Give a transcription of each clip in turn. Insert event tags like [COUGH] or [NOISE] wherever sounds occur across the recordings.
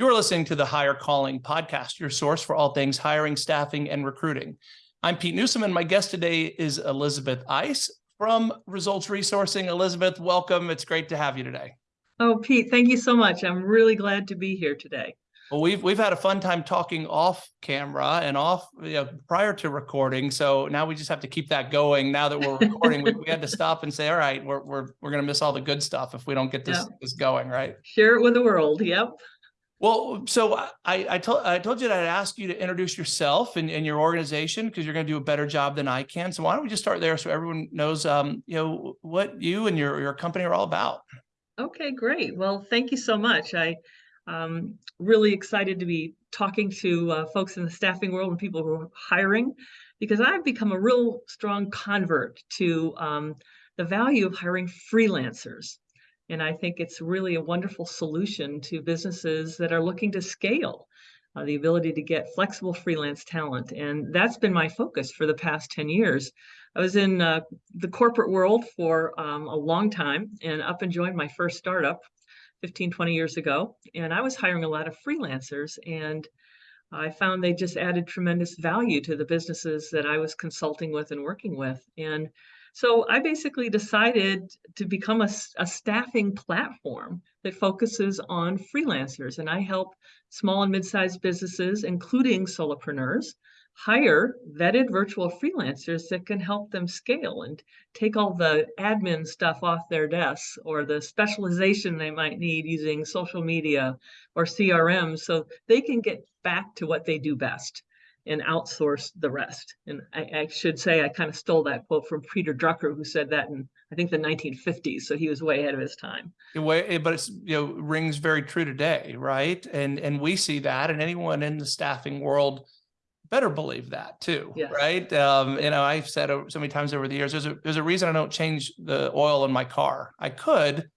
You're listening to the Hire Calling podcast, your source for all things hiring, staffing, and recruiting. I'm Pete Newsom, and my guest today is Elizabeth Ice from Results Resourcing. Elizabeth, welcome. It's great to have you today. Oh, Pete, thank you so much. I'm really glad to be here today. Well, we've we've had a fun time talking off camera and off you know, prior to recording. So now we just have to keep that going. Now that we're recording, we, we, had to [LAUGHS] stop and say, all right, we're we're we're gonna miss all the good stuff if we don't get this yeah. this going, right? Share it with the world. Yep. Well, so I, I told I told you that I'd ask you to introduce yourself and, and your organization because you're going to do a better job than I can. So why don't we just start there so everyone knows, um, you know, what you and your your company are all about. Okay, great. Well, thank you so much. I um really excited to be talking to uh, folks in the staffing world and people who are hiring because I've become a real strong convert to um, the value of hiring freelancers. And I think it's really a wonderful solution to businesses that are looking to scale uh, the ability to get flexible freelance talent. And that's been my focus for the past 10 years. I was in uh, the corporate world for um, a long time and up and joined my first startup 15, 20 years ago. And I was hiring a lot of freelancers and I found they just added tremendous value to the businesses that I was consulting with and working with. And so I basically decided to become a, a, staffing platform that focuses on freelancers. And I help small and mid-sized businesses, including solopreneurs, hire vetted virtual freelancers that can help them scale and take all the admin stuff off their desks or the specialization they might need using social media or CRM so they can get back to what they do best and outsource the rest. And I, I, should say I kind of stole that quote from Peter Drucker, who said that in I think the 1950s. So he was way ahead of his time. Way, but it's you know rings very true today, right? And and we see that, and anyone in the staffing world better believe that too, yes. right? Um, you know, I've said so many times over the years, there's a there's a reason I don't change the oil in my car. I could,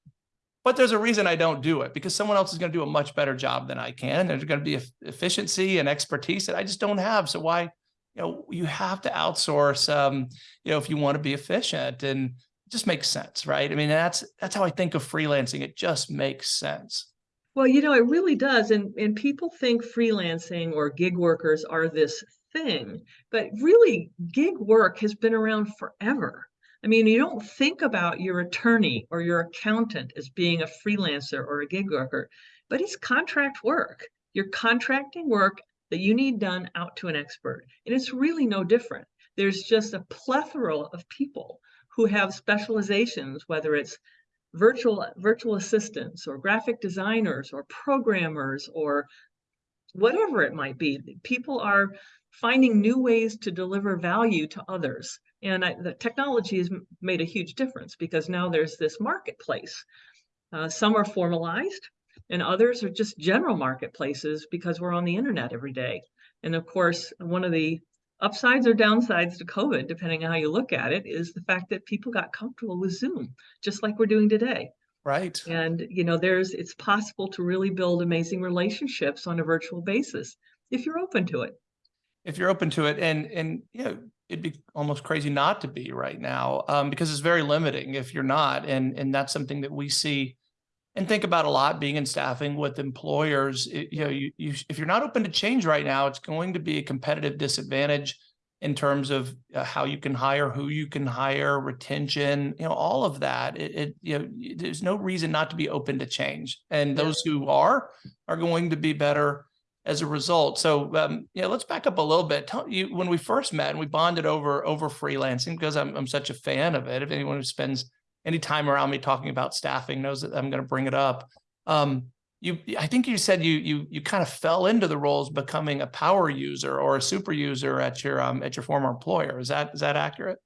but there's a reason I don't do it because someone else is going to do a much better job than I can. And There's going to be efficiency and expertise that I just don't have. So why, you know, you have to outsource, um, you know, if you want to be efficient and it just makes sense, right? I mean, that's, that's how I think of freelancing. It just makes sense. Well, you know, it really does. And, and people think freelancing or gig workers are this thing, but really gig work has been around forever. I mean, you don't think about your attorney or your accountant as being a freelancer or a gig worker, but it's contract work. You're contracting work that you need done out to an expert. And it's really no different. There's just a plethora of people who have specializations, whether it's virtual virtual assistants or graphic designers or programmers or whatever it might be. People are finding new ways to deliver value to others. And I, the technology has made a huge difference because now there's this marketplace. Uh, some are formalized and others are just general marketplaces because we're on the internet every day. And of course, one of the upsides or downsides to COVID, depending on how you look at it, is the fact that people got comfortable with Zoom, just like we're doing today. Right. And, you know, there's, it's possible to really build amazing relationships on a virtual basis if you're open to it if you're open to it. And and you know it'd be almost crazy not to be right now um, because it's very limiting if you're not. And and that's something that we see and think about a lot being in staffing with employers. It, you know you, you if you're not open to change right now it's going to be a competitive disadvantage in terms of uh, how you can hire who you can hire retention you know all of that. It, it, you know there's no reason not to be open to change. And those who are are going to be better as a result. So um, yeah, let's back up a little bit. Tell you when we first met and we bonded over over freelancing because I'm I'm such a fan of it. If anyone who spends any time around me talking about staffing knows that I'm going to bring it up. Um, you, I think you said you you you kind of fell into the roles becoming a power user or a super user at your um, at your former employer. Is that is that accurate?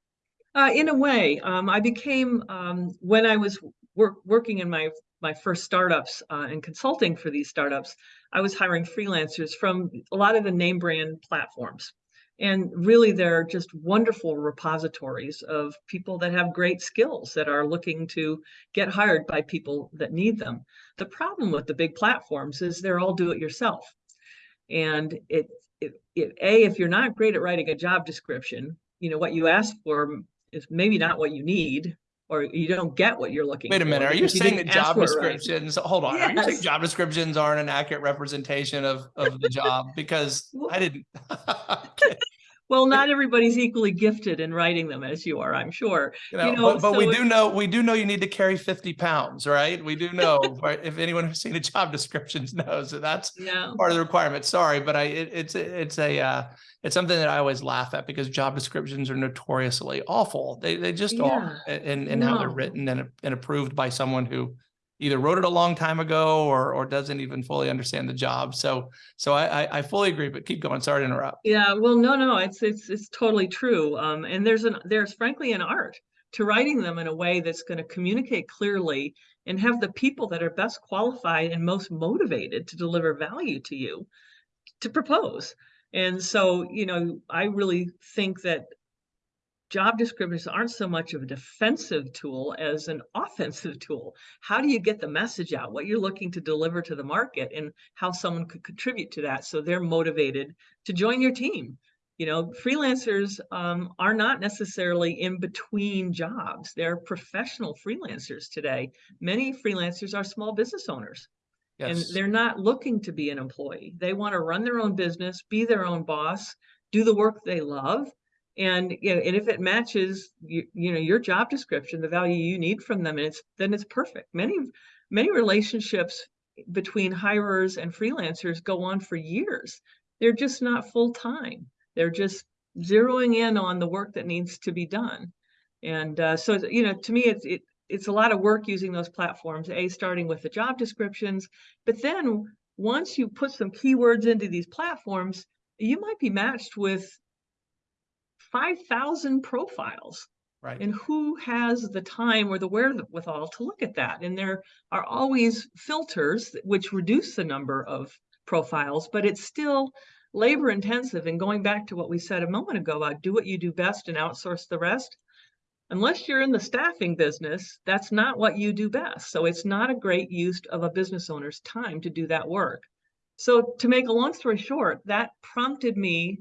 Uh, in a way, um, I became um, when I was work, working in my my first startups uh, and consulting for these startups. I was hiring freelancers from a lot of the name brand platforms. And really, they're just wonderful repositories of people that have great skills that are looking to get hired by people that need them. The problem with the big platforms is they're all do it yourself. And it, it, it, A, if you're not great at writing a job description, you know, what you ask for is maybe not what you need. Or you don't get what you're looking Wait a for minute, are you saying that job for it right. descriptions, hold on, are you saying job descriptions aren't an accurate representation of, of the job? [LAUGHS] Because Well- I didn't. [LAUGHS] Well, not everybody's equally gifted in writing them as you are, I'm sure. You know, know, but, but we do know, we do know you need to carry fifty pounds, right? We do [LAUGHS] know, right? If anyone who's seen a job descriptions knows that that's Yeah. part of the requirement. Sorry, but I, it, it's, it's a, uh, it's something that I always laugh at because job descriptions are notoriously awful. They, they just are. Yeah, And, and how they're written and, and approved by someone who either wrote it a long time ago or, or doesn't even fully understand the job. So, so I, I, I fully agree, but keep going. Sorry to interrupt. Yeah, well, no, no, it's it's it's totally true. Um, and there's an there's frankly an art to writing them in a way that's going to communicate clearly and have the people that are best qualified and most motivated to deliver value to you to propose. And so, you know, I really think that job descriptions aren't so much of a defensive tool as an [LAUGHS] offensive tool. How do you get the message out, what you're looking to deliver to the market, and how someone could contribute to that so they're motivated to join your team? You know, freelancers um, are not necessarily in between jobs. They're professional freelancers today. Many freelancers are small business owners and they're not looking to be an employee. They want to run their own business, be their own boss, do the work they love. And you know, and if it matches you, you know your job description, the value you need from them, and it's then it's perfect. Many many relationships between hirers and freelancers go on for years. They're just not full time. They're just zeroing in on the work that needs to be done. And uh, so you know, to me, it's it, it's a lot of work using those platforms. A starting with the job descriptions, but then once you put some keywords into these platforms, you might be matched with 5,000 profiles. Right. And who has the time or the wherewithal to look at that? And there are always filters which reduce the number of profiles, but it's still labor intensive. And going back to what we said a moment ago about do what you do best and outsource the rest, unless you're in the staffing business, that's not what you do best. So it's not a great use of a business owner's time to do that work. So to make a long story short, that prompted me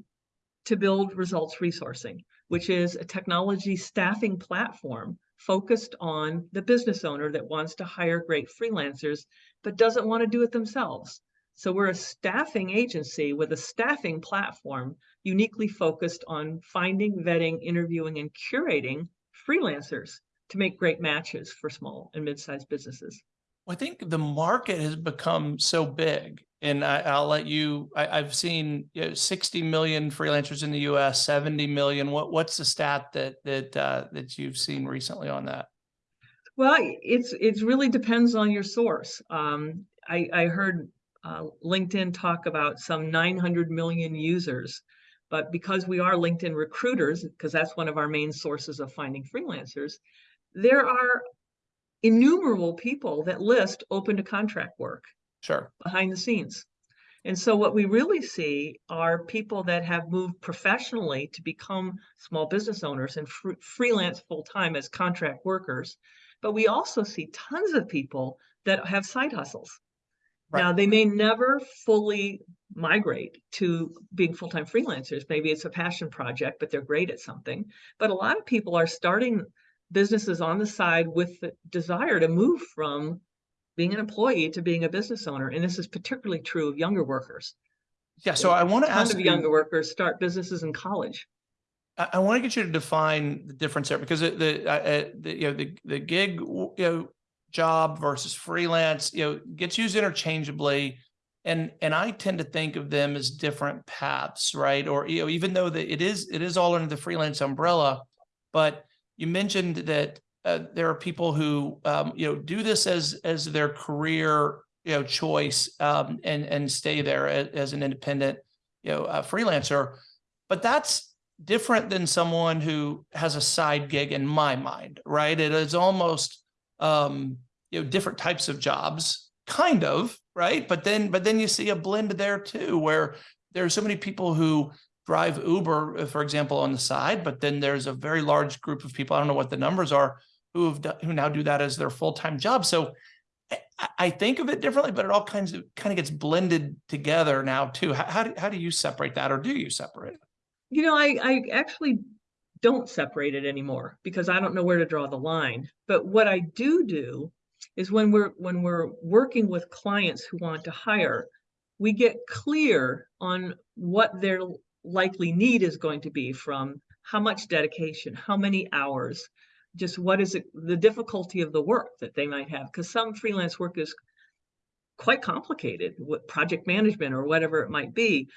to build results resourcing, which is a technology staffing platform focused on the business owner that wants to hire great freelancers, but doesn't want to do it themselves. So we're a staffing agency with a staffing platform uniquely focused on finding, vetting, interviewing, and curating freelancers to make great matches for small and mid-sized businesses. Well, I think the market has become so big and I, I'll let you, I, I've seen you know, 60 million freelancers in the US, 70 million. What, what's the stat that, that, uh, that you've seen recently on that? Well, it's it's really depends on your source. Um, I, I heard uh, LinkedIn talk about some 900 million users, but because we are LinkedIn recruiters, because that's one of our main sources of finding freelancers, there are innumerable people that list open to contract work Sure. behind the scenes. And so what we really see are people that have moved professionally to become small business owners and fr- freelance full time as contract workers. But we also see tons of people that have side hustles. Right. Now, they may never fully migrate to being full time freelancers. Maybe it's a passion project, but they're great at something. But a lot of people are starting businesses on the side with the desire to move from being an employee to being a business owner. And this is particularly true of younger workers. Yeah. So I want to ask of you, younger workers start businesses in college. I, I want to get you to define the difference there because the, uh, uh, the, you know, the, the gig, you know, job versus freelance, you know, gets used interchangeably. And, and I tend to think of them as different paths, right? Or, you know, even though that it is, it is all under the freelance umbrella, but you mentioned that uh, there are people who, um, you know, do this as, as their career, you know, choice, um, and, and stay there as, as an independent, you know, uh, freelancer. But that's different than someone who has a side gig in my mind, right? It is almost, um, you know, different types of jobs, kind of, right? But then, but then you see a blend there too, where there are so many people who drive Uber, uh, for example, on the side, but then there's a very large group of people, I don't know what the numbers are, who have, done- who now do that as their full-time job. So I- think of it differently, but it all kinds of, kind of gets blended together now too. How, how do, how do you separate that or do you separate it? You know, I, I actually don't separate it anymore because I don't know where to draw the line. But what I do do is when we're when we're working with clients who want to hire, we get clear on what their likely need is going to be from how much dedication, how many hours, just what is it, the difficulty of the work that they might have. Because some freelance work is quite complicated with project management or whatever it might be.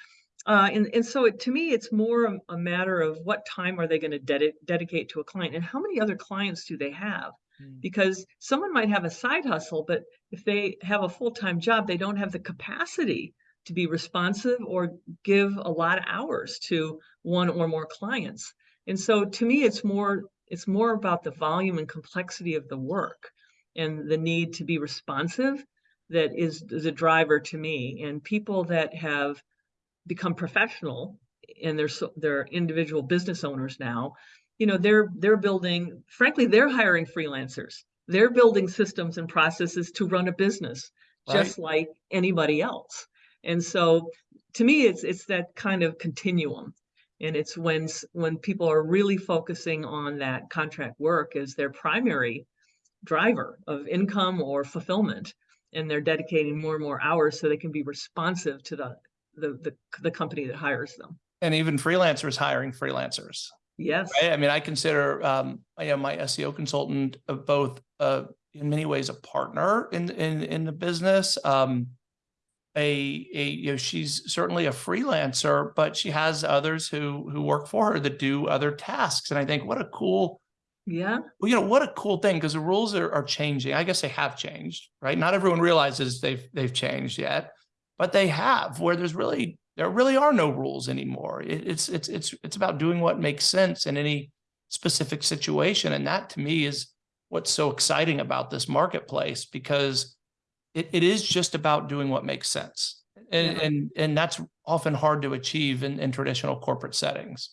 Uh, and, and so it, to me, it's more a, a matter of what time are they going to dedi dedicate to a client and how many other clients do they have? Mm. Because someone might have a side hustle, but if they have a full-time job, they don't have the capacity to be responsive or give a lot of hours to one or more clients. And so to me, it's more it's more about the volume and complexity of the work and the need to be responsive that is the driver to me. And people that have become professional and they're they're individual business owners now, you know, they're they're building, frankly, they're hiring freelancers. They're building systems and processes to run a business just like anybody else. And so to me, it's it's that kind of continuum. And it's when when people are really focusing on that contract work as their primary driver of income or fulfillment, and they're dedicating more and more hours so they can be responsive to the the the, the company that hires them. And even freelancers hiring freelancers. Yes. Right? I mean, I consider um, I am my SEO consultant of both uh, in many ways a partner in in in the business. Um, a, a you know she's certainly a freelancer but she has others who who work for her that do other tasks and i think what a cool yeah well, you know what a cool thing because the rules are, are changing i guess they have changed right not everyone realizes they've they've changed yet but they have where there's really there really are no rules anymore it, it's it's it's it's about doing what makes sense in any specific situation and that to me is what's so exciting about this marketplace because it, it is just about doing what makes sense. And, Yeah. and, and that's often hard to achieve in, in traditional corporate settings.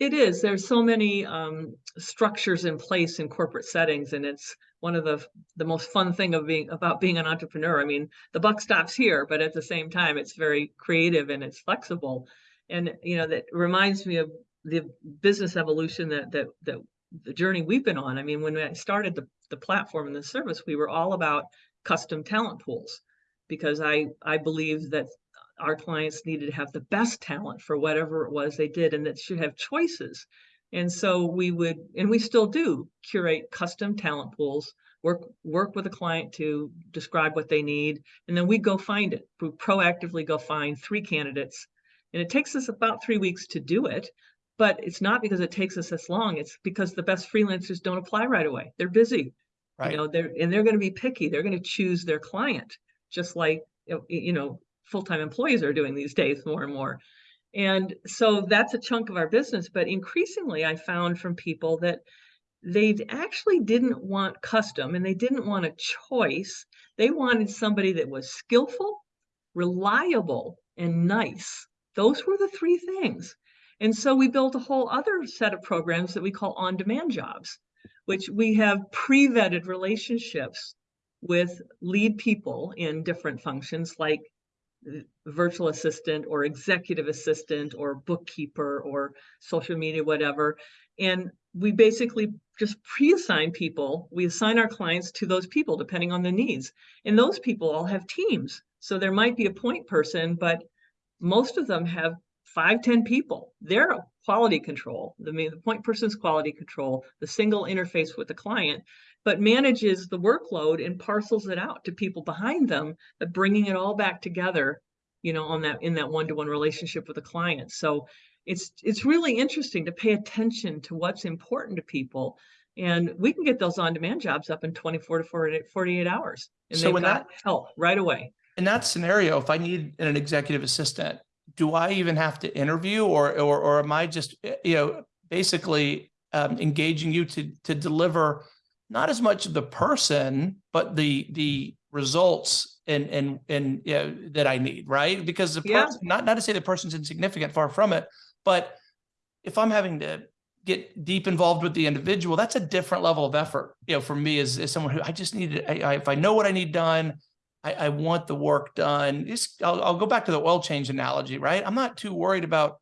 It is. There's so many um, structures in place in corporate settings, and it's one of the the most fun thing of being about being an entrepreneur. I mean, the buck stops here, but at the same time, it's very creative and it's flexible. And you know, that reminds me of the business evolution that that that the journey we've been on. I mean, when I started the the platform and the service, we were all about custom talent pools because I I believe that our clients needed to have the best talent for whatever it was they did and that should have choices. And so we would, and we still do curate custom talent pools, work, work with a client to describe what they need. And then we go find it. We proactively go find three candidates. And it takes us about three weeks to do it, but it's not because it takes us this long. It's because the best freelancers don't apply right away. They're busy. Right. You know, they're, and they're going to be picky. They're going to choose their client, just like, you know, you know, full-time employees are doing these days more and more. And so that's a chunk of our business. But increasingly, I found from people that they actually didn't want custom and they didn't want a choice. They wanted somebody that was skillful, reliable, and nice. Those were the three things. And so we built a whole other set of programs that we call on-demand jobs, which we have pre-vetted relationships with lead people in different functions like virtual assistant or executive assistant or bookkeeper or social media, whatever. And we basically just pre-assign people. We assign our clients to those people depending on the needs. And those people all have teams. So there might be a point person, but most of them have five, ten people. They're quality control. The point person's quality control, the single interface with the client, but manages the workload and parcels it out to people behind them, but bringing it all back together, you know, on that in that one-to-one relationship with the client. So it's it's really interesting to pay attention to what's important to people. And we can get those on-demand jobs up in 24 to 48, 48 hours. And So they've got help right away. In that scenario, if I need an executive assistant, do I even have to interview or, or, or am I just, eh, you know, basically um, engaging you to, to deliver not as much the person, but the, the results and, and, and, you know, that I need, right? Because the Yeah. person, not, not to say the person's insignificant, far from it, but if I'm having to get deep involved with the individual, that's a different level of effort, you know, for me as, as someone who I just need to, I, I, if I know what I need done, I, I want the work done. I'll, I'll go back to the oil change analogy, right? I'm not too worried about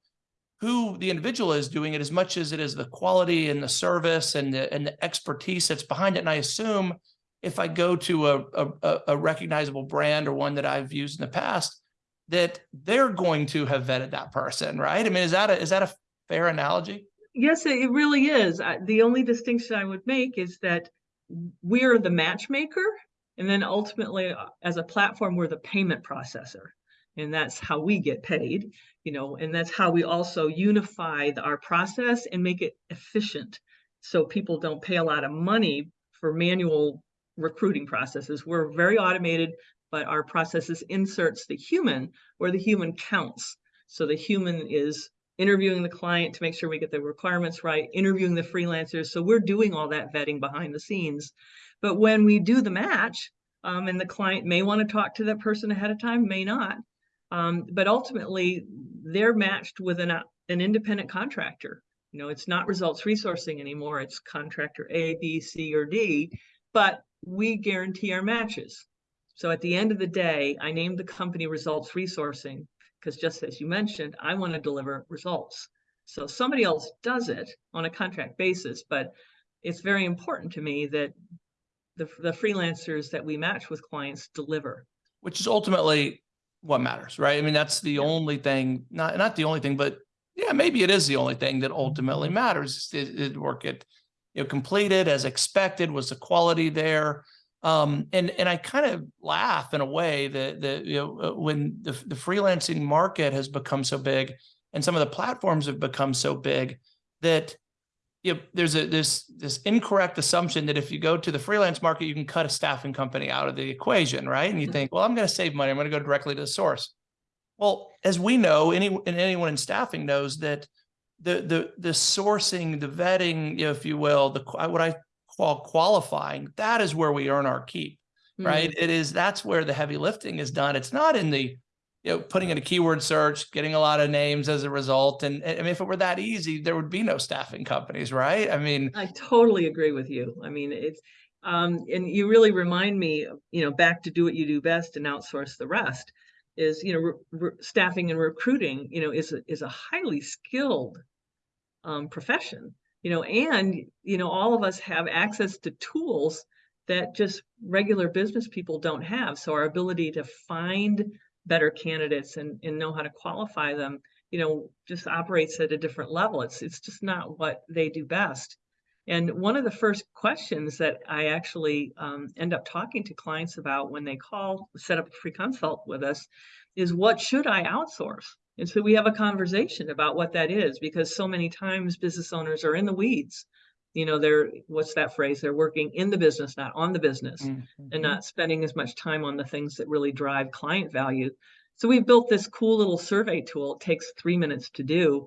who the individual is doing it as much as it is the quality and the service and the, and the expertise that's behind it. And I assume if I go to a, a, a recognizable brand or one that I've used in the past, that they're going to have vetted that person, right? I mean, is that a, is that a fair analogy? Yes, it really is. The only distinction I would make is that we're the matchmaker. And then ultimately, uh, as a platform, we're the payment processor. And that's how we get paid, you know, and that's how we also unify the- our process and make it efficient. So people don't pay a lot of money for manual recruiting processes. We're very automated, but our processes inserts the human where the human counts. So the human is interviewing the client to make sure we get the requirements right, interviewing the freelancers. So we're doing all that vetting behind the scenes. But when we do the match, um, and the client may want to talk to that person ahead of time, may not. Um, but ultimately, they're matched with an, uh, an independent contractor. You know, it's not results resourcing anymore. It's contractor A, B, C, or D, but we guarantee our matches. So at the end of the day, I named the company Results Resourcing because just as you mentioned, I want to deliver results. So somebody else does it on a contract basis, but it's very important to me that the, the freelancers that we match with clients deliver. Which is ultimately what matters, right? I mean, that's the Yeah. only thing, not, not the only thing, but yeah, maybe it is the only thing that ultimately matters. Did, did work it, you know, completed as expected? Was the quality there? Um, and, and I kind of laugh in a way that, that, you know, uh, when the, the freelancing market has become so big and some of the platforms have become so big that, you know, there's a, this, this incorrect assumption that if you go to the freelance market, you can cut a staffing company out of the equation, right? And you Mhm. think, well, I'm going to save money. I'm going to go directly to the source. Well, as we know, any, and anyone in staffing knows that the, the, the sourcing, the vetting, if you will, the, what I call qualifying, that is where we earn our keep, Mm-hmm. right? It is, that's where the heavy lifting is done. It's not in the, you know, putting in a keyword search, getting a lot of names as a result. And I mean, if it were that easy, there would be no staffing companies, right? I mean, I totally agree with you. I mean, it's, um, and you really remind me, you know, back to do what you do best and outsource the rest is, you know, staffing and recruiting, you know, is, a is a highly skilled um, profession, you know, and, you know, all of us have access to tools that just regular business people don't have. So our ability to find better candidates and, and know how to qualify them, you know, just operates at a different level. It's, it's just not what they do best. And one of the first questions that I actually um, end up talking to clients about when they call, set up a free consult with us, is what should I outsource? And so we have a conversation about what that is because so many times business owners are in the weeds. You know, they're, what's that phrase? They're working in the business, not on the business and mhm. not spending as much time on the things that really drive client value. So we've built this cool little survey tool. It takes three minutes to do,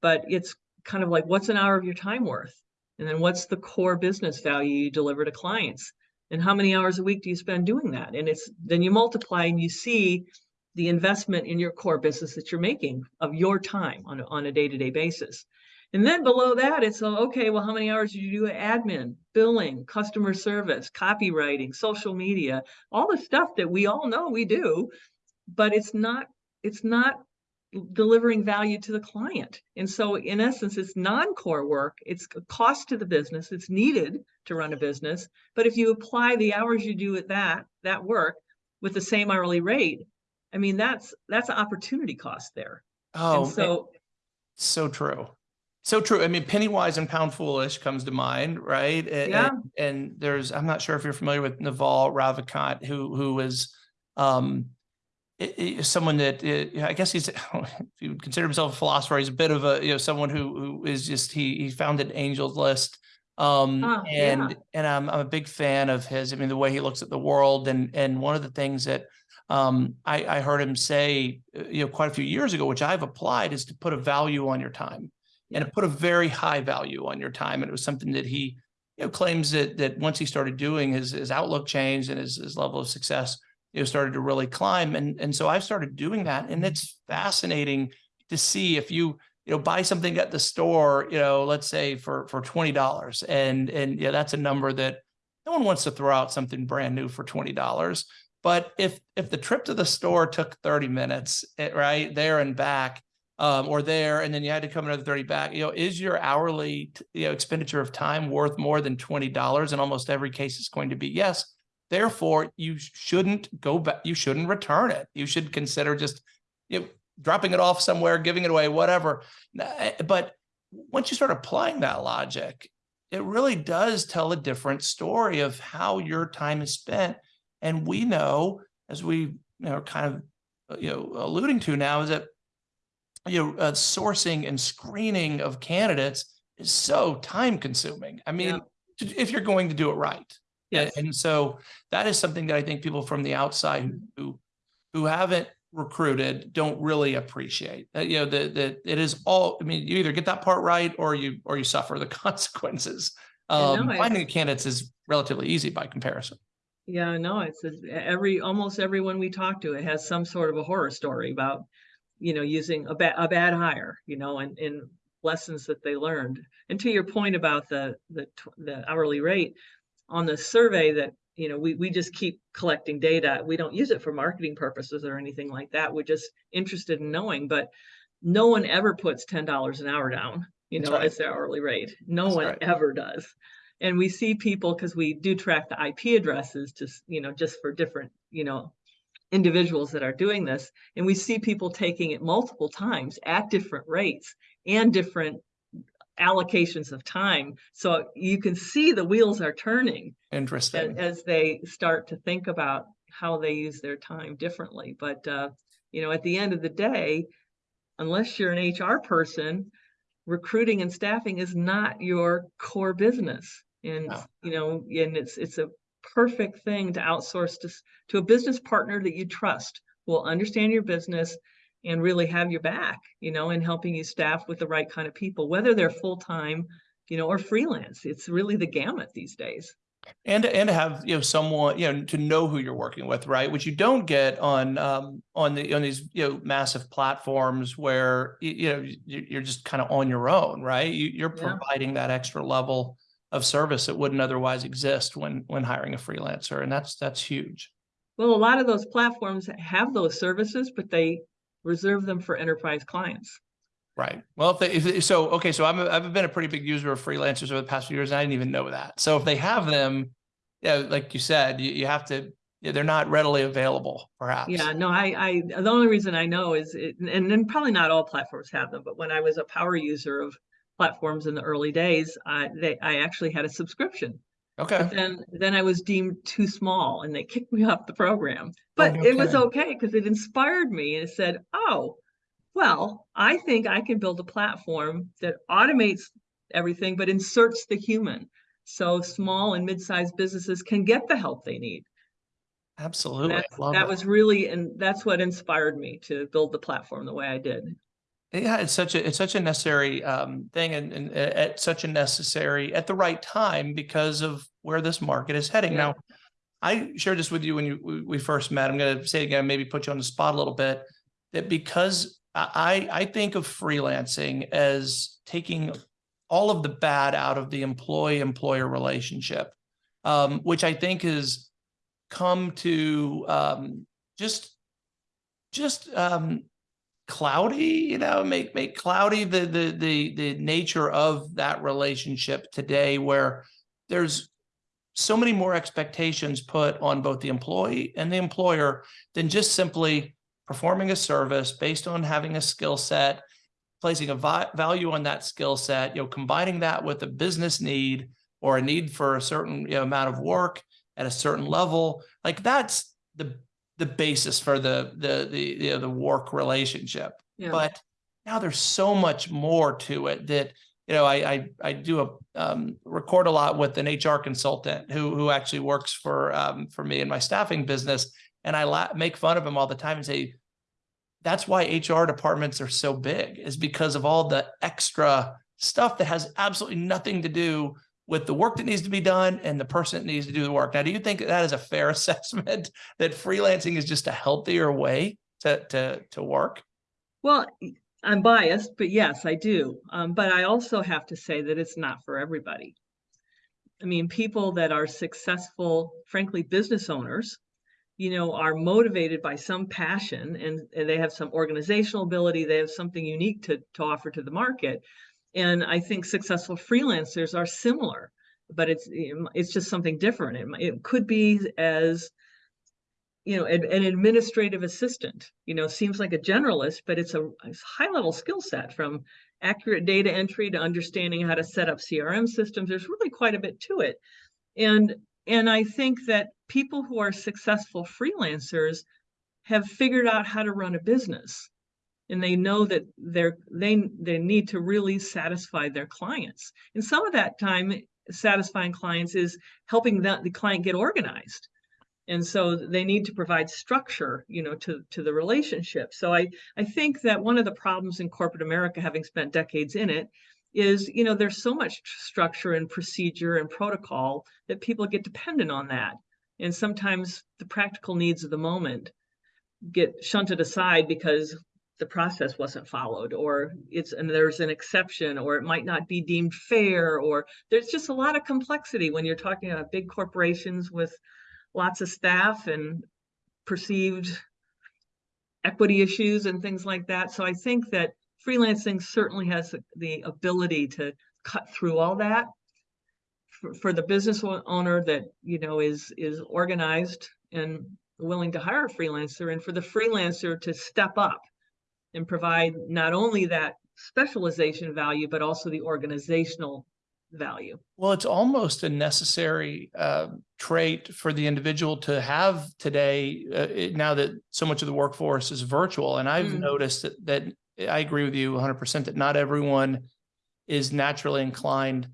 but it's kind of like, what's an hour of your time worth? And then what's the core business value you deliver to clients? And how many hours a week do you spend doing that? And it's, then you multiply and you see the investment in your core business that you're making of your time on on a day-to-day basis. And then below that, it's uh, okay, well, how many hours do you do admin, billing, customer service, copywriting, social media, all the stuff that we all know we do, but it's not, it's not delivering value to the client. And so in essence, it's non-core work. It's a cost to the business. It's needed to run a business. But if you apply the hours you do at that, that work with the same hourly rate, I mean, that's, that's an opportunity cost there. Oh, And so, So true. So true. I mean, penny wise and pound foolish comes to mind, right? A- a- Yeah. And, there's, I'm not sure if you're familiar with Naval Ravikant, who, who is, um, i- i- someone that, uh, I guess he's, [LAUGHS] if you would consider himself a philosopher, he's a bit of a, you know, someone who, who is just, he, he founded Angels List. Um, yeah. and, and I'm, I'm a big fan of his. I mean, the way he looks at the world and, and one of the things that, um, I, I heard him say, uh, you know, quite a few years ago, which I've applied is to put a value on your time and to put a very high value on your time. And it was something that he, you know, claims that, that once he started doing his, his outlook changed and his, his level of success, you know, started to really climb. And, and so I've started doing that and it's fascinating to see if you, you know, buy something at the store, you know, let's say for, for $20 and, and yeah, that's a number that no one wants to throw out something brand new for $20. But if, if the trip to the store took 30 minutes, eh, right there and back, um, or there, and then you had to come another 30 back, you know, is your hourly, you know, expenditure of time worth more than $20? In almost every case, it's going to be yes. Therefore, you shouldn't go back, you shouldn't return it. You should consider just, you know, dropping it off somewhere, giving it away, whatever. But once you start applying that logic, it really does tell a different story of how your time is spent. And we know, as we know, kind of uh, you know alluding to now, is that you know uh, sourcing and screening of candidates is so time consuming. I mean, to- if you're going to do it right. Yes. And so that is something that I think people from the outside who- who haven't recruited don't really appreciate. Uh, you know, that that it is all. I mean, you either get that part right or you or you suffer the [LAUGHS] consequences. Yeah, Um, no, finding candidates is relatively easy by comparison. Yeah, no, it's every, almost everyone we talk to, it has some sort of a horror story about, you know, using a bad, a bad hire, you know, and, and lessons that they learned. And to your point about the, the, the hourly rate, on the survey that, you know, we, we just keep collecting data. We don't use it for marketing purposes or anything like that. We're just interested in knowing, but no one ever puts ten dollars an hour down, you know, right. as their hourly rate. No That's one right. ever does. And we see people, because we do track the IP addresses just, you know, just for different, you know, individuals that are doing this. And we see people taking it multiple times at different rates and different allocations of time. So you can see the wheels are turning Interesting. as they start to think about how they use their time differently. But, uh, you know, at the end of the day, unless you're an HR person, recruiting and staffing is not your core business. And, No. you know, and it's, it's a perfect thing to outsource to, to a business partner that you trust, will understand your business and really have your back, you know, in helping you staff with the right kind of people, whether they're full-time, you know, or freelance. It's really the gamut these days. and to- and to have you know someone you know to know who you're working with right which you don't get on um on the on these you know massive platforms where y- you know you- you're just kind of on your own right you, you're Yeah. providing that extra level of service that wouldn't otherwise exist when when hiring a freelancer and that's that's huge. Well, a lot of those platforms have those services, but they reserve them for enterprise clients. right. Well if they if they- so okay so I'm a, i've been a pretty big user of freelancers over the past few years and i didn't even know that. So if they have them yeah like you said you, you have to yeah, they're not readily available perhaps. Yeah, no, I, I, the only reason I know is, it, and then probably not all platforms have them, but when I was a power user of platforms in the early days, I, they, I actually had a subscription. okay But then, then I was deemed too small and they kicked me [LAUGHS] off the program. Oh, but no it was okay because it inspired me and it said, oh, well, I think I can build a platform that automates everything but inserts the human. So small and mid-sized businesses can get the help they need. Absolutely. that it. was really, and that's what inspired me to build the platform the way I did. Yeah, it's such a it's such a necessary um thing and, and at such a necessary at the right time because of where this market is heading. Yeah. Now, I shared this with you when you we, we first met. I'm going to say it again, maybe put you on the spot a little bit. That because I I I think of freelancing as taking all of the bad out of the employee employer relationship, um, which I think has come to um, just just um, cloudy, you know, make make cloudy the the the the nature of that relationship today where there's so many more expectations put on both the employee and the employer than just simply performing a service based on having a skill set, placing a value on that skill set, you know, combining that with a business need or a need for a certain you know, amount of work at a certain level. Like that's the the basis for the the the you know, the work relationship. Yeah. But now there's so much more to it that you know I I, I do a um, record a lot with an HR consultant who who actually works for um, for me in my staffing business, and I la- make fun of him all the time and say that's why HR departments are so big is because of all the extra stuff that has absolutely nothing to do with the work that needs to be done and the person that needs to do the work. Now, do you think that is a fair [LAUGHS] assessment that freelancing is just a healthier way to to to work? Well, I'm biased, but yes, I do. Um, but I also have to say that it's not for everybody. I mean, people that are successful, frankly, business owners you know, are motivated by some passion and, and they have some organizational ability, they have something unique to, to offer to the market. And I think successful freelancers are similar, but it's, it's just something different. It, it could be as, you know, an, an administrative assistant, you know, seems like a generalist, but it's a, high level skill set from accurate data entry to understanding how to set up CRM systems. There's really quite a bit to it. And and I think that people who are successful freelancers have figured out how to run a business and they know that they're they they need to really satisfy their clients. And some of that time satisfying clients is helping that the client get organized. And so they need to provide structure you know to to the relationship. So i i think that one of the problems in corporate america having spent decades in it is you know there's so much structure and procedure and protocol that people get dependent on that. And sometimes the practical needs of the moment get shunted aside because the process wasn't followed or it's and there's an exception or it might not be deemed fair or there's just a lot of complexity when you're talking about big corporations with lots of staff and perceived equity issues and things like that. So i think that freelancing certainly has the ability to cut through all that for, for the business owner that you know is is organized and willing to hire a freelancer and for the freelancer to step up and provide not only that specialization value but also the organizational value. Well it's almost a necessary uh, trait for the individual to have today uh, it, now that so much of the workforce is virtual. And i've mm. noticed that, that I agree with you 100% that not everyone is naturally inclined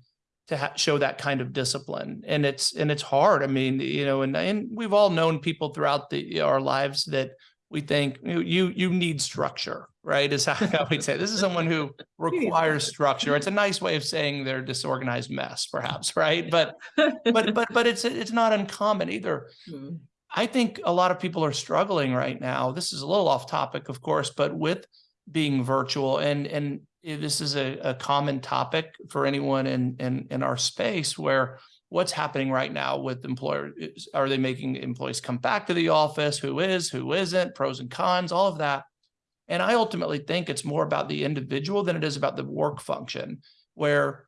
to show that kind of discipline. And it's and it's hard. I mean you know and and we've all known people throughout the our lives that we think you you need structure right is [LAUGHS] how we'd say. This is someone who [LAUGHS] requires structure. it's a nice way of saying they're disorganized mess perhaps right? But but but but it's it's not uncommon either. Mm. i think a lot of people are struggling right now. This is a little off topic of course but with being virtual and and this is a, a common topic for anyone in, in in our space where what's happening right now with employers are they making employees come back to the office? Who is who isn't? Pros and cons all of that. And i ultimately think it's more about the individual than it is about the work function where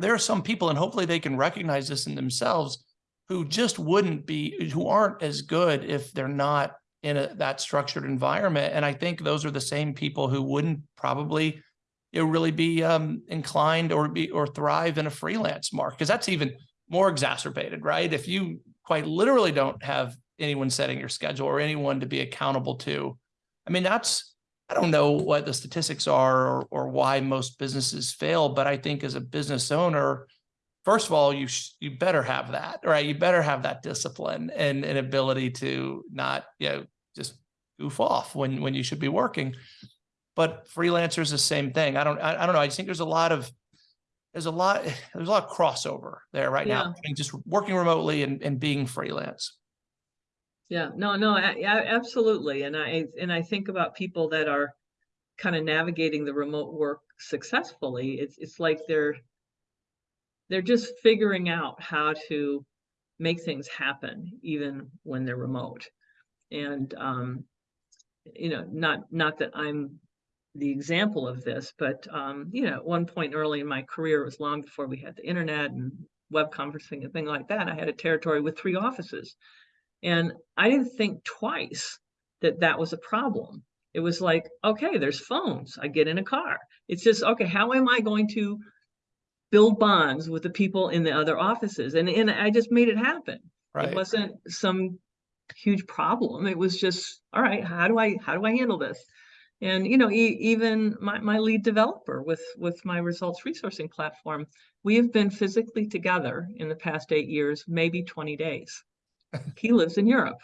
there are some people and hopefully they can recognize this in themselves who just wouldn't be who aren't as good if they're not in a, that structured environment. And I think those are the same people who wouldn't probably you know, really be um, inclined or be or thrive in a freelance market because that's even more exacerbated, right? If you quite literally don't have anyone setting your schedule or anyone to be accountable to, I mean, that's I don't know what the statistics are or, or why most businesses fail, but I think as a business owner, first of all, you you better have that, right? You better have that discipline and an ability to not, you know, just goof off when when you should be working. But freelancers, the same thing. I don't, I, I don't know. I just think there's a lot of there's a lot [SIGHS] there's a lot of crossover there right yeah. now just working remotely and, and being freelance yeah no no I, I, absolutely and i and i think about people that are kind of navigating the remote work successfully it's it's like they're they're just figuring out how to make things happen even when they're remote and um, you know not not that i'm the example of this but um, you know at one point early in my career it was long before we had the internet and web conferencing and things like that i had a territory with three offices and i didn't think twice that that was a problem it was like okay there's phones i get in a car it's just okay how am i going to build bonds with the people in the other offices. And, and I just made it happen. Right. It wasn't some huge problem. It was just, all right, how do I, how do I handle this? And, you know, e even my, my lead developer with, with my results resourcing platform, we have been physically together in the past eight years, maybe 20 days. [LAUGHS] he lives in Europe.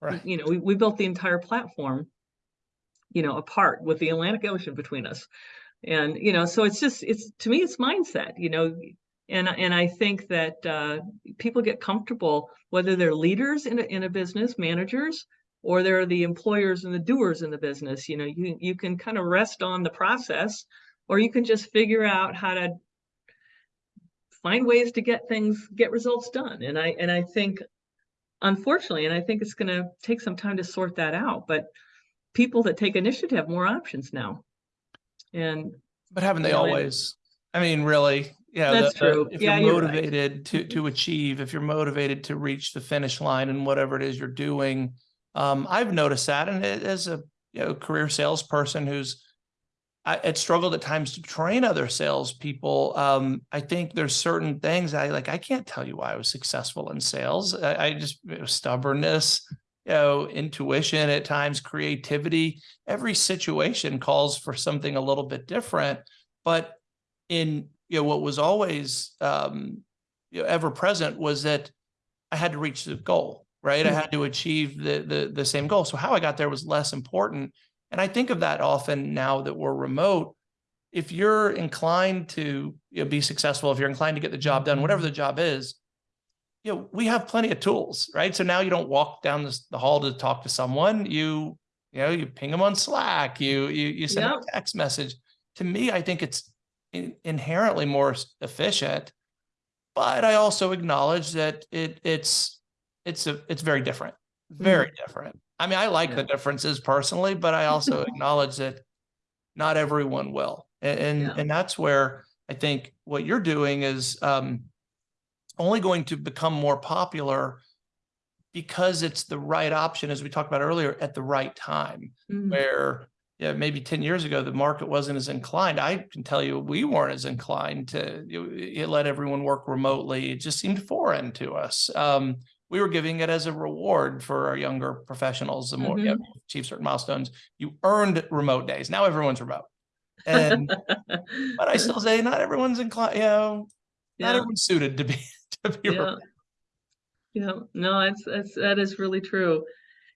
Right. You know, we, we built the entire platform, you know, apart with the Atlantic Ocean between us and you know so it's just it's to me it's mindset you know and and i think that uh, people get comfortable whether they're leaders in a, in a business managers or they're the employers and the doers in the business you know you you can kind of rest on the process or you can just figure out how to find ways to get things get results done and i and i think unfortunately, and I think it's gonna take some time to sort that out, but people that take initiative have more options now. And But haven't they You know, always? I mean, really, yeah, That's the- true. If Yeah, you're you're right. motivated to, to mm-hmm. achieve, if you're motivated to reach the finish line and whatever it is you're doing, um, I've noticed that. And as a, you know, career salesperson who's, I, it struggled at times to train other salespeople. Um, I think there's certain things I like, I can't tell you why I was successful in sales. I, I just stubbornness, you know, intuition at times, creativity. Every situation calls for something a little bit different. But in, you know, what was always um, you know, ever present was that I had to reach the goal, right? I had to achieve the the the same goal. So how I got there was less important. And I think of that often now that we're remote. If you're inclined to you know, be successful, if you're inclined to get the job done, mm-hmm. whatever the job is, you know, we have plenty of tools, right? So now you don't walk down this, the hall to talk to someone. You, you know, you ping them on Slack. You you you send Yep. a text message. To me, I think it's in, inherently more efficient. But I also acknowledge that it it's it's a it's very different, very different. I mean, I like the differences personally, but I also [LAUGHS] acknowledge that not everyone will. And and, Yeah. and that's where I think what you're doing is um only going to become more popular because it's the right option, as we talked about earlier, at the right time Mhm. where yeah, maybe 10 years ago, the market wasn't as inclined. I can tell you, we weren't as inclined to you know, it let everyone work remotely. It just seemed foreign to us. Um, we were giving it as a reward for our younger professionals. The more mm-hmm. you achieve certain milestones, you earned remote days. Now everyone's remote. And [LAUGHS] but I still say not everyone's inclined, you know, not everyone's suited to be [LAUGHS] to be Yeah. remote. Yeah, no, that's that's that is really true.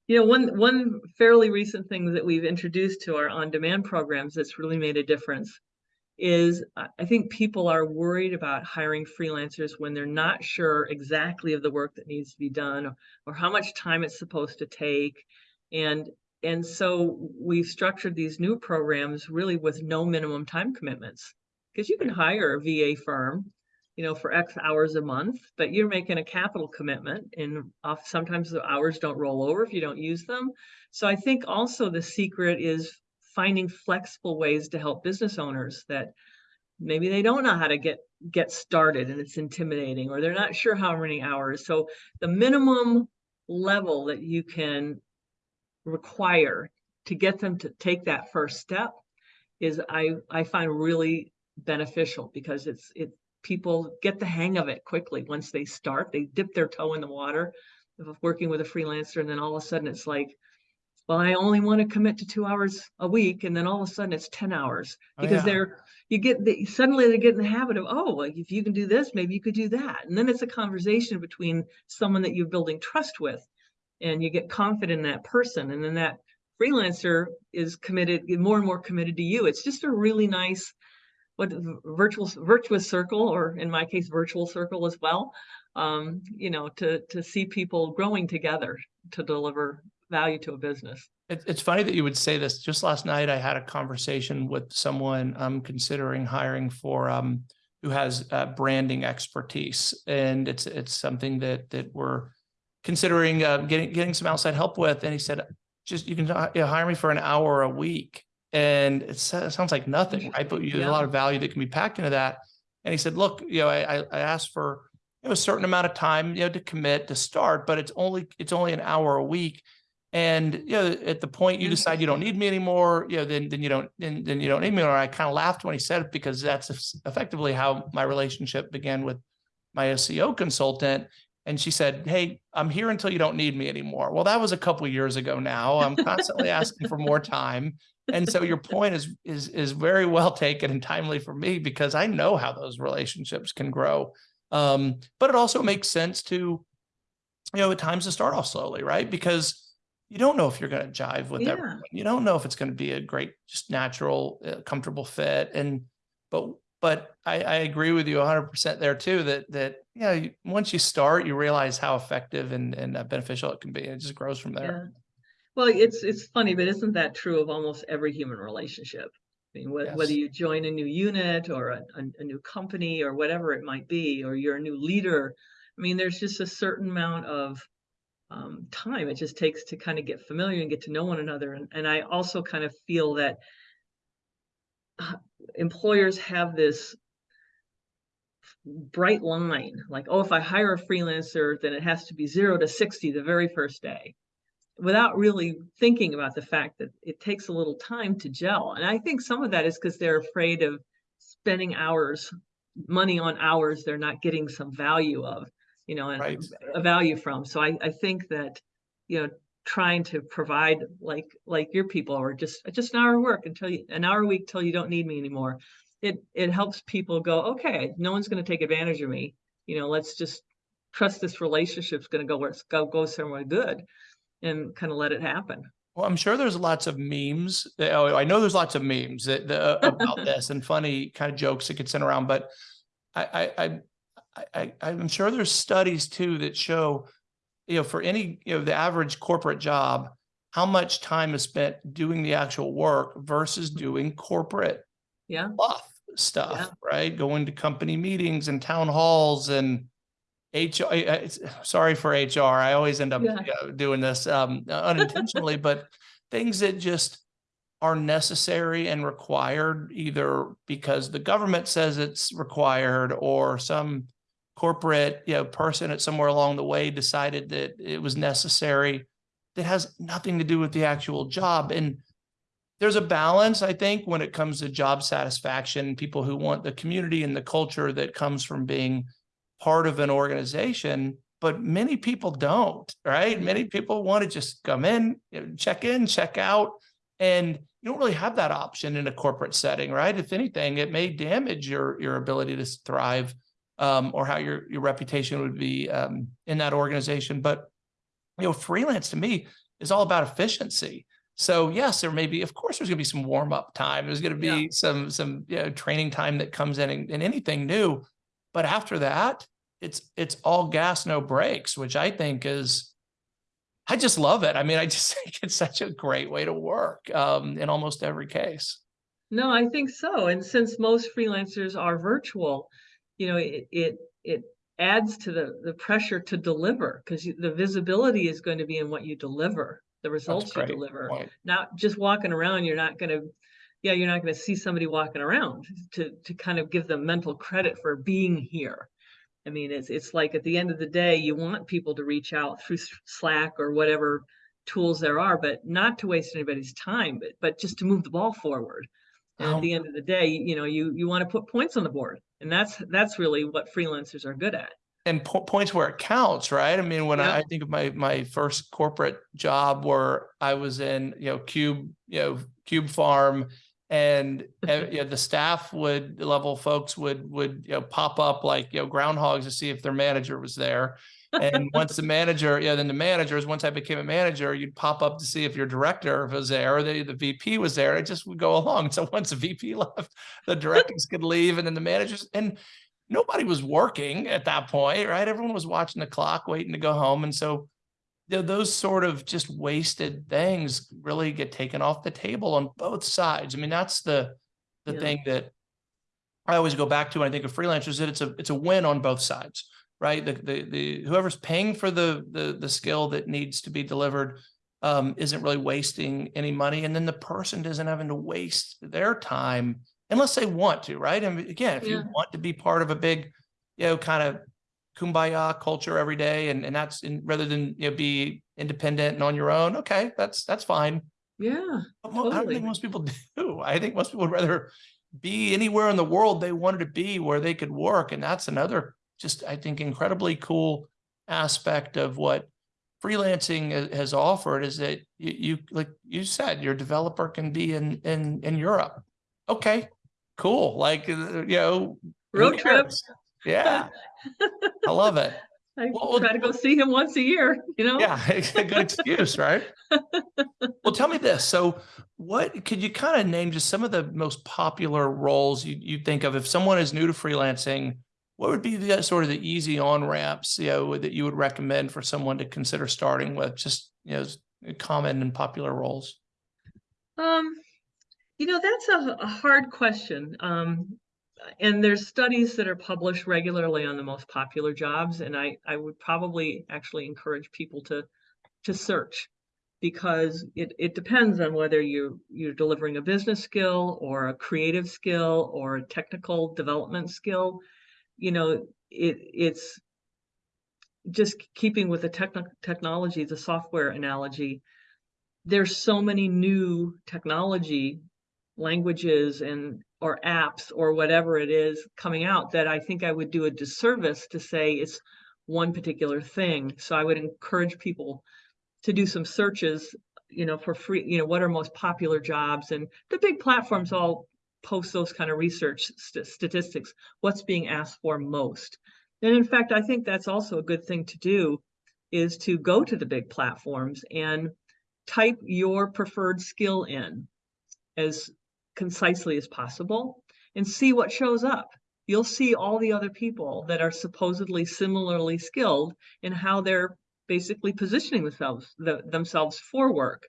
You know, one one fairly recent thing that we've introduced to our on-demand programs that's really made a difference is I think people are worried about hiring freelancers when they're not sure exactly of the work that needs to be done or, or how much time it's supposed to take. And and so we've structured these new programs really with no minimum time commitments. Because you can hire a VA firm you know, for X hours a month, but you're making a capital commitment and off, sometimes the hours don't roll over if you don't use them. So I think also the secret is finding flexible ways to help business owners that maybe they don't know how to get get started and it's intimidating or they're not sure how many hours. So the minimum level that you can require to get them to take that first step is I I find really beneficial because it's it people get the hang of it quickly once they start. They dip their toe in the water of working with a freelancer, and then all of a sudden it's like, well, I only want to commit to two hours a week, and then all of a sudden it's ten hours Oh, because yeah. they're you get the, suddenly they get in the habit of oh, well, if you can do this, maybe you could do that, and then it's a conversation between someone that you're building trust with, and you get confident in that person, and then that freelancer is committed more and more committed to you. It's just a really nice what virtual virtuous circle or in my case virtual circle as well um you know to to see people growing together to deliver value to a business It, it's funny that you would say this. Just last night, I had a conversation with someone I'm considering hiring for, um, who has uh, branding expertise, and it's it's something that that we're considering uh, getting getting some outside help with. And he said, just you can uh, you know, hire me for an hour a week, and it, sounds like nothing, right? But you, there's a lot of value that can be packed into that. And he said, look, you know, I I, I asked for a certain amount of time, you know, to commit to start, but it's only it's only an hour a week. And you know, at the point you decide you don't need me anymore, you know, then then you don't then, then you don't need me. Or I kind of laughed when he said it because that's effectively how my relationship began with my SEO consultant. And she said, Hey, I'm here until you don't need me anymore. Well, that was a couple years ago now. I'm constantly asking for more time. And so your point is is is very well taken and timely for me because I know how those relationships can grow. Um, but it also makes sense to, you know, at times to start off slowly, right? Because you don't know if you're going to jive with Yeah. everyone. You don't know if it's going to be a great, just natural, uh, comfortable fit. And but but I, I agree with you 100 percent there too. That that yeah, you, once you start, you realize how effective and and uh, beneficial it can be. It just grows from there. yeah well it's it's funny but isn't that true of almost every human relationship I mean, wh- whether you join a new unit or a, a, a new company or whatever it might be, or you're a new leader, I mean, there's just a certain amount of um, time it just takes to kind of get familiar and get to know one another. And, and I also kind of feel that uh, employers have this bright line, like, oh, if I hire a freelancer, then it has to be zero to 60 the very first day without really thinking about the fact that it takes a little time to gel. And I think some of that is because they're afraid of spending hours, money on hours they're not getting some value of, you know, and Right. a value from. So I, I think that, you know, trying to provide like like your people or just just an hour of work until you an hour a week till you don't need me anymore. It it helps people go, okay, no one's going to take advantage of me. You know, let's just trust this relationship's going to go where it's go go somewhere good and kind of let it happen. Well, I'm sure there's lots of memes. Eh, oh, I know there's lots of memes that, about [LAUGHS] this and funny kind of jokes that get sent around, but I, I, I, I, I- I'm sure there's studies too that show, you know, for any, you know, the average corporate job, how much time is spent doing the actual work versus doing corporate Yeah. stuff, right? Going to company meetings and town halls and HR, I- I- it's- sorry for HR. I always end up Yeah. you know, doing this um, unintentionally, [LAUGHS] but things that just are necessary and required either because the government says it's required or some corporate, you know, person at somewhere along the way decided that it was necessary that has nothing to do with the actual job. And there's a balance, I think, when it comes to job satisfaction, people who want the community and the culture that comes from being part of an organization, but many people don't, right? Many people want to just come in, check in, check out, and you don't really have that option in a corporate setting, right? If anything, it may damage your your ability to thrive um, or how your your reputation would be um, in that organization. But you know, freelance to me is all about efficiency. So yes, there may be, of course, there's going to be some warm up time. There's going to be Yeah. some some you know, training time that comes in in, in anything new. But after that, it's it's all gas, no brakes, which I think is, I just love it. I mean, I just [LAUGHS] think it's such a great way to work um, in almost every case. No, I think so. And since most freelancers are virtual, you know, it it it adds to the the pressure to deliver because the visibility is going to be in what you deliver, the results you deliver. point. Not just walking around, you're not going to yeah, you're not going to see somebody walking around to to kind of give them mental credit for being here. I mean, it's it's like at the end of the day, you want people to reach out through Slack or whatever tools there are, but not to waste anybody's time, but but just to move the ball forward. And Um, at the end of the day, you know, you you want to put points on the board, and that's that's really what freelancers are good at. and po- points where it counts, right? I mean, when Yeah. I, I think of my my first corporate job where I was in, you know, Cube, you know, Cube Farm, [LAUGHS] and you know, the staff would the level folks would would you know pop up like you know groundhogs to see if their manager was there. And [LAUGHS] once the manager, yeah, then the managers, once I became a manager, you'd pop up to see if your director was there or the, the VP was there. It just would go [LAUGHS] along. So once the VP [LAUGHS] left, the directors could leave and then the managers and nobody was working at that point, right? Everyone was watching the clock, waiting to go home. And so you know, those sort of just wasted things really get taken off the table on both sides. I mean, that's the the Yeah. thing that I always go back to when I think of freelancers, that it's a it's a win on both sides, right? The the the whoever's paying for the the the skill that needs to be delivered um, isn't really wasting any money, and then the person isn't having to waste their time unless they want to, right? And again, if you want to be part of a big, you know, kind of kumbaya culture every day, and and that's in, rather than you know be independent and on your own, okay, that's that's fine. Yeah, But mo- I don't think most people [LAUGHS] do. I think most people would rather be anywhere in the world they wanted to be where they could work. And that's another just, I think, incredibly cool aspect of what freelancing has offered is that you, you like you said, your developer can be in in in Europe. Okay, cool. Like uh, you know, road trips. Yeah, I [LAUGHS] love it. I Well, try to go see him once a year. You know. Yeah, [LAUGHS] it's a good excuse, right? [LAUGHS] Well, tell me this. So what could you kind of name just some of the most popular roles you, you think of if someone is new to freelancing? What would be the sort of the easy on ramps, you know, that you would recommend for someone to consider starting with? Just you know, common and popular roles. Um, you know, that's a, a hard question. Um, and there's studies that are published regularly on the most popular jobs, and I, I would probably actually encourage people to, to search. Because it, it depends on whether you, you're delivering a business skill or a creative skill or a technical development skill. You know, it, it's just keeping with the techno- technology, the software analogy. There's so many new technology languages and or apps or whatever it is coming out that I think I would do a disservice to say it's one particular thing. So I would encourage people to do some searches, you know, for free, you know, what are most popular jobs and the big platforms all post those kind of research st- statistics, what's being asked for most. And in fact, I think that's also a good thing to do is to go to the big platforms and type your preferred skill in as concisely as possible and see what shows up. You'll see all the other people that are supposedly similarly skilled and how they're basically positioning themselves the, themselves for work.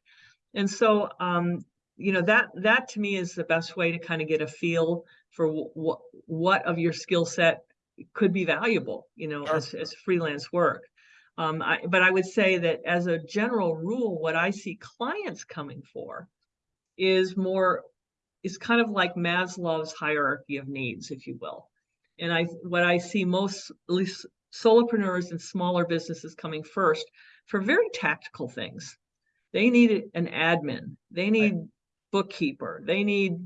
And so, um, you know, that that to me is the best way to kind of get a feel for what what of your skill set could be valuable, you know, Sure. as, as freelance work. Um, I, but I would say that as a general rule, what I see clients coming for is more is kind of like Maslow's hierarchy of needs, if you will. And I what I see most at least solopreneurs and smaller businesses coming first for very tactical things. They need an admin, they need bookkeeper, they need,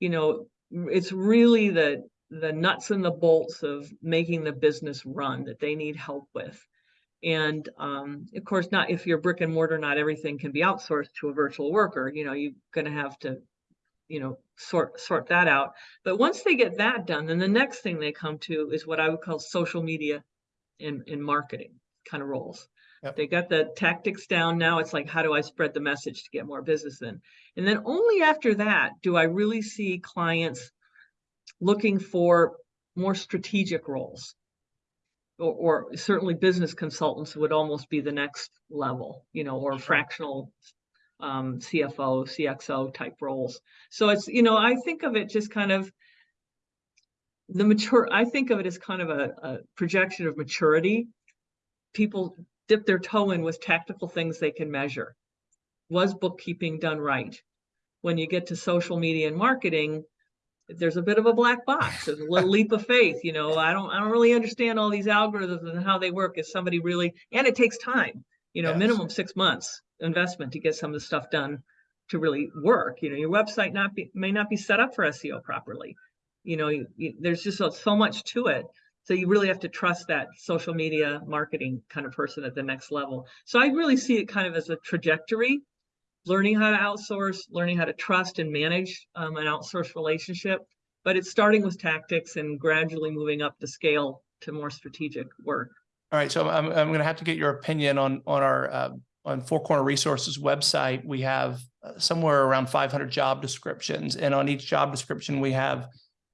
you know, it's really the the nuts and the bolts of making the business run that they need help with. And um, of course, not if you're brick and mortar, not everything can be outsourced to a virtual worker. You know, you're going to have to, you know, sort sort that out. But once they get that done, then the next thing they come to is what I would call social media and, and marketing kind of roles. Yep. They got the tactics down. Now it's like, how do I spread the message to get more business in? And then only after that do I really see clients looking for more strategic roles. Or, or certainly business consultants would almost be the next level, you know, or fractional um, CFO, CXO type roles. So it's, you know, I think of it just kind of the mature, I think of it as kind of a, a projection of maturity. People dip their toe in with tactical things they can measure. Was bookkeeping done right? When you get to social media and marketing, there's a bit of a black box. There's a little [LAUGHS] leap of faith. You know, I don't, I don't really understand all these algorithms and how they work. Is somebody really? And it takes time. You know, Yes. minimum six months investment to get some of the stuff done to really work. You know, your website not be may not be set up for SEO properly. You know, you, you, there's just so, so much to it. So you really have to trust that social media marketing kind of person at the next level. So I really see it kind of as a trajectory learning how to outsource, learning how to trust and manage um, an outsourced relationship. But it's starting with tactics and gradually moving up the scale to more strategic work. All right, so I'm, I'm going to have to get your opinion on, on our, uh, on Four Corner Resources website. We have uh, somewhere around 500 job descriptions, and on each job description, we have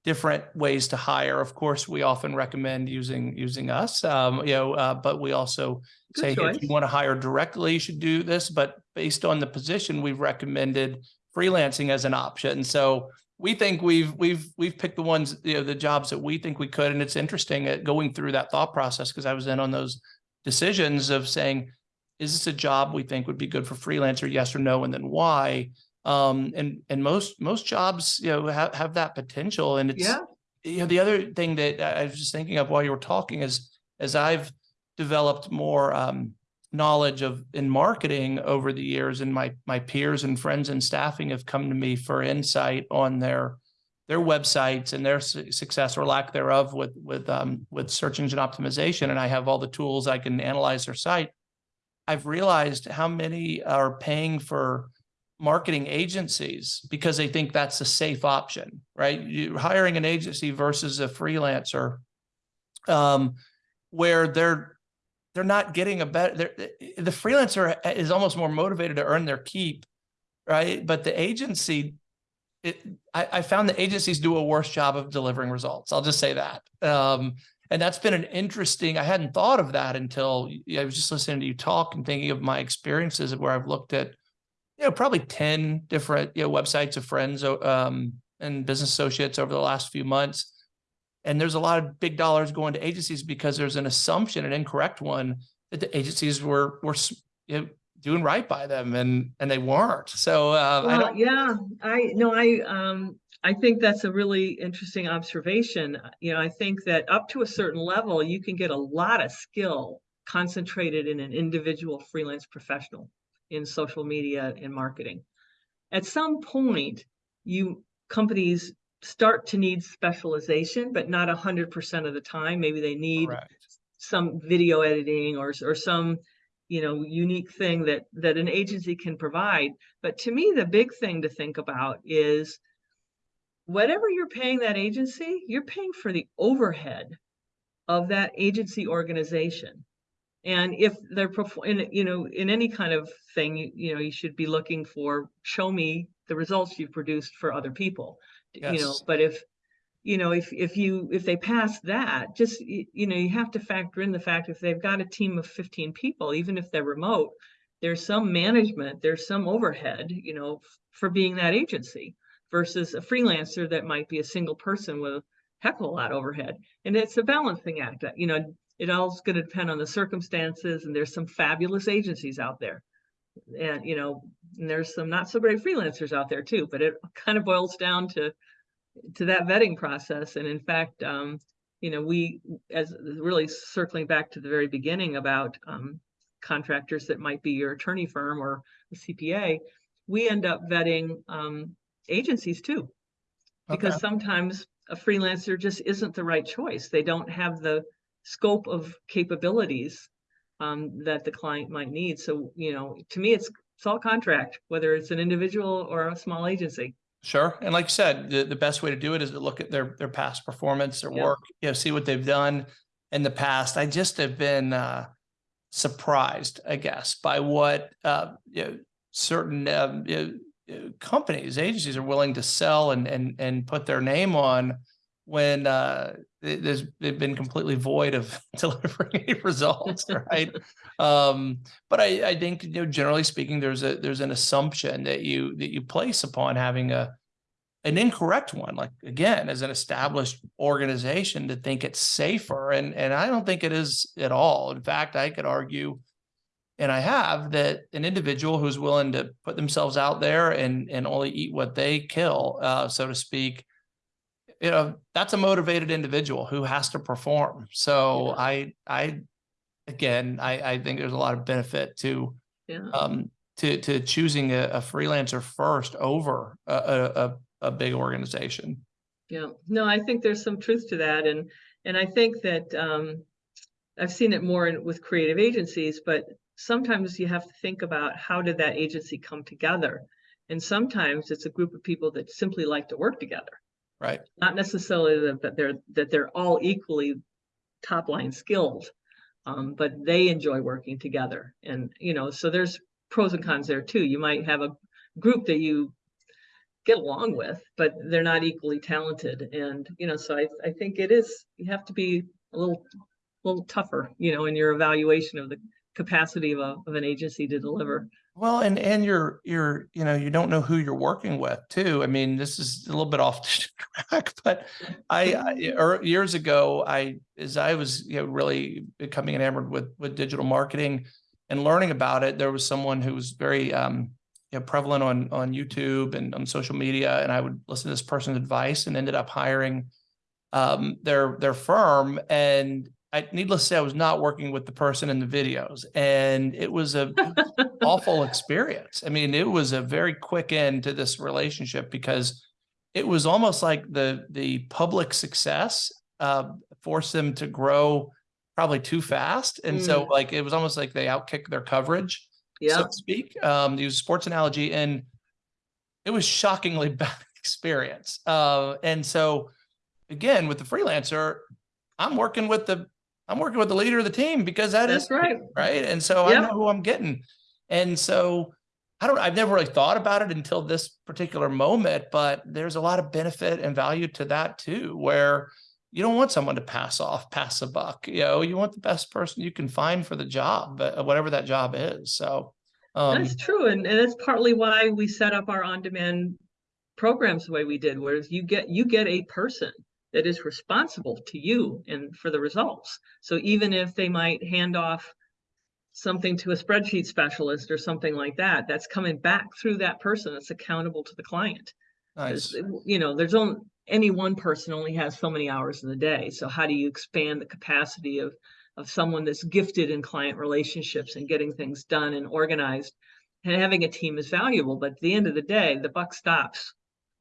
different ways to hire. Of course, we often recommend using, using us, um, you know, uh, but we also Good say, hey, if you want to hire directly, you should do this, but based on the position, we've recommended freelancing as an option. So we think we've, we've, we've picked the ones, you know, the jobs that we think we could. And it's interesting at going through that thought process, because I was in on those decisions of saying, is this a job we think would be good for freelancer? Yes or no? And then why? Um, and, and most, most jobs, you know, have, have that potential and it's, Yeah, you know, the other thing that I was just thinking of while you were talking is, as I've developed more um, knowledge of in marketing over the years, and my my peers and friends in staffing have come to me for insight on their their websites and their su- success or lack thereof with with um, with search engine optimization, and I have all the tools I can analyze their site. I've realized how many are paying for marketing agencies because they think that's a safe option, right? You hiring an agency versus a freelancer, um, where they're they're not getting a better. The freelancer is almost more motivated to earn their keep, right? But the agency, it I, I found the agencies do a worse job of delivering results. I'll just say that. Um, and that's been an interesting. I hadn't thought of that until I was just listening to you talk and thinking of my experiences where I've looked at you know, probably 10 different, you know, websites of friends, um, and business associates over the last few months. And there's a lot of big dollars going to agencies because there's an assumption, an incorrect one, that the agencies were, were, you know, doing right by them and, and they weren't. So, uh, I Well, don't, yeah, I, no, I, um, I think that's a really interesting observation. You know, I think that up to a certain level, you can get a lot of skill concentrated in an individual freelance professional in social media and marketing. At some point, you, companies start to need specialization, but not a hundred percent of the time. Maybe they need correct. some video editing or, or some, you know, unique thing that, that an agency can provide. But to me, the big thing to think about is whatever you're paying that agency, you're paying for the overhead of that agency organization. And if they're performing, you know, in any kind of thing, you, you know, you should be looking for, show me the results you've produced for other people. You know, but if, you know, if, if you, if they pass that, just, you know, you have to factor in the fact if they've got a team of fifteen people, even if they're remote, there's some management, there's some overhead, you know, for being that agency versus a freelancer that might be a single person with a heck of a lot of overhead. And it's a balancing act, you know, it all's gonna depend on the circumstances and there's some fabulous agencies out there. And, you know, and there's some not so great freelancers out there too, but it kind of boils down to to that vetting process. And in fact, um, you know, we, as really circling back to the very beginning about um, contractors that might be your attorney firm or a CPA, we end up vetting um, agencies too. Because Okay. sometimes a freelancer just isn't the right choice. They don't have the scope of capabilities um, that the client might need. So, you know, to me, it's, it's all contract, whether it's an individual or a small agency. Sure. And like you said, the, the best way to do it is to look at their, their past performance, their Yeah. work, you know, see what they've done in the past. I just have been, uh, surprised, I guess, by what, uh, you know, certain, um, you know, uh, companies, agencies are willing to sell and, and, and put their name on when, uh, th- there's, they've been completely void of [LAUGHS] delivering any results, [LAUGHS] right? Um, but I, I think, you know, generally speaking, there's a, there's an assumption that you, that you place upon having a, an incorrect one, like again, as an established organization to think it's safer. And, and I don't think it is at all. In fact, I could argue, and I have, that an individual who's willing to put themselves out there and, and only eat what they kill, uh, so to speak, you know, that's a motivated individual who has to perform. So Yeah. I, I, again, I, I think there's a lot of benefit to, Yeah. um, to, to choosing a, a freelancer first over a, a, a, a big organization. Yeah, no, I think there's some truth to that, and, and I think that, um, I've seen it more in, with creative agencies, but sometimes you have to think about how did that agency come together? And sometimes it's a group of people that simply like to work together, Right. not necessarily that, they're, that they're all equally top line skilled. Um, but they enjoy working together, and, you know, so there's pros and cons there too. You might have a group that you get along with, but they're not equally talented. And, you know, so I, I think it is, you have to be a little, a little tougher, you know, in your evaluation of the capacity of a, of an agency to deliver. Well, and, and you're, you're, you know, you don't know who you're working with too. I mean, this is a little bit off the [LAUGHS] track, but I, I, [LAUGHS] er, years ago, I, as I was, you know, really becoming enamored with, with digital marketing and learning about it, there was someone who was very, um, you know, prevalent on, on YouTube and on social media. And I would listen to this person's advice and ended up hiring, um, their, their firm. And I, needless to say, I was not working with the person in the videos and it was a [LAUGHS] awful experience. I mean, it was a very quick end to this relationship because it was almost like the the public success uh, forced them to grow probably too fast, and so like it was almost like they outkicked their coverage, Yeah, so to speak. Um, use sports analogy, and it was shockingly [LAUGHS] bad experience. Uh, and so again, with the freelancer, I'm working with the I'm working with the leader of the team because that is that's right. right? And so I know who I'm getting. And so I don't, I've never really thought about it until this particular moment, but there's a lot of benefit and value to that too, where you don't want someone to pass off, pass a buck, you know, you want the best person you can find for the job, uh, whatever that job is. So, um, That's true. And, and that's partly why we set up our on-demand programs the way we did, whereas you get, you get a person that is responsible to you and for the results. So even if they might hand off something to a spreadsheet specialist or something like that, that's coming back through that person that's accountable to the client. Nice. You know, there's only, any one person only has so many hours in the day. So how do you expand the capacity of, of someone that's gifted in client relationships and getting things done and organized? And having a team is valuable, but at the end of the day, the buck stops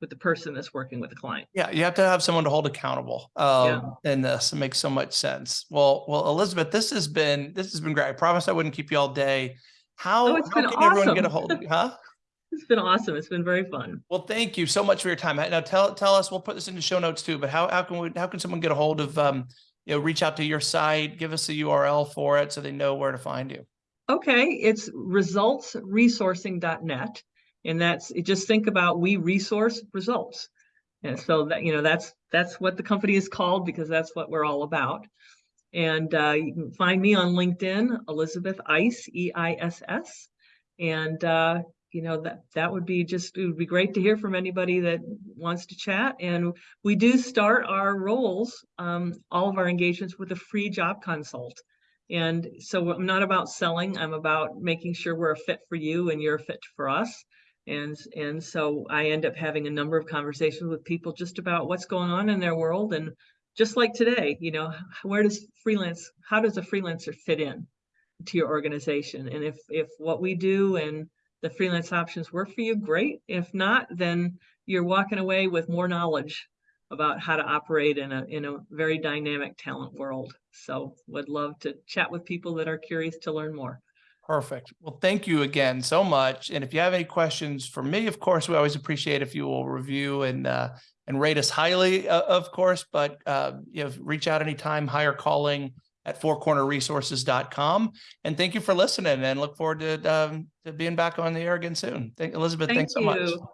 with the person that's working with the client. Yeah, you have to have someone to hold accountable. Um, in this, it makes so much sense. Well, well, Elizabeth, this has been, this has been great. I promised I wouldn't keep you all day. How, Oh, how can everyone get a hold of you, huh? [LAUGHS] It's been awesome. It's been very fun. Well, thank you so much for your time. Now tell, tell us, we'll put this into show notes too, but how, how can we, how can someone get a hold of, um, you know, reach out to your site, give us a URL for it so they know where to find you. Okay, it's resultsresourcing.net. And that's, just think about we resource results. And so that, you know, that's, that's what the company is called because that's what we're all about. And uh, you can find me on LinkedIn, Elizabeth Eiss, E I S S. And uh, you know, that that would be just, it would be great to hear from anybody that wants to chat. And we do start our roles, um, all of our engagements with a free job consult. And so I'm not about selling, I'm about making sure we're a fit for you and you're a fit for us. And, and so I end up having a number of conversations with people just about what's going on in their world. And just like today, you know, where does freelance, how does a freelancer fit in to your organization? And if, if what we do and the freelance options work for you, great. If not, then you're walking away with more knowledge about how to operate in a, in a very dynamic talent world. So would love to chat with people that are curious to learn more. Perfect. Well, thank you again so much. And if you have any questions for me, of course, we always appreciate if you will review and, uh, and rate us highly, uh, of course, but, uh, you know, reach out anytime, hire calling at fourcornerresources.com. And thank you for listening and look forward to, um, to being back on the air again soon. Thank Elizabeth, Thank thanks so much. you.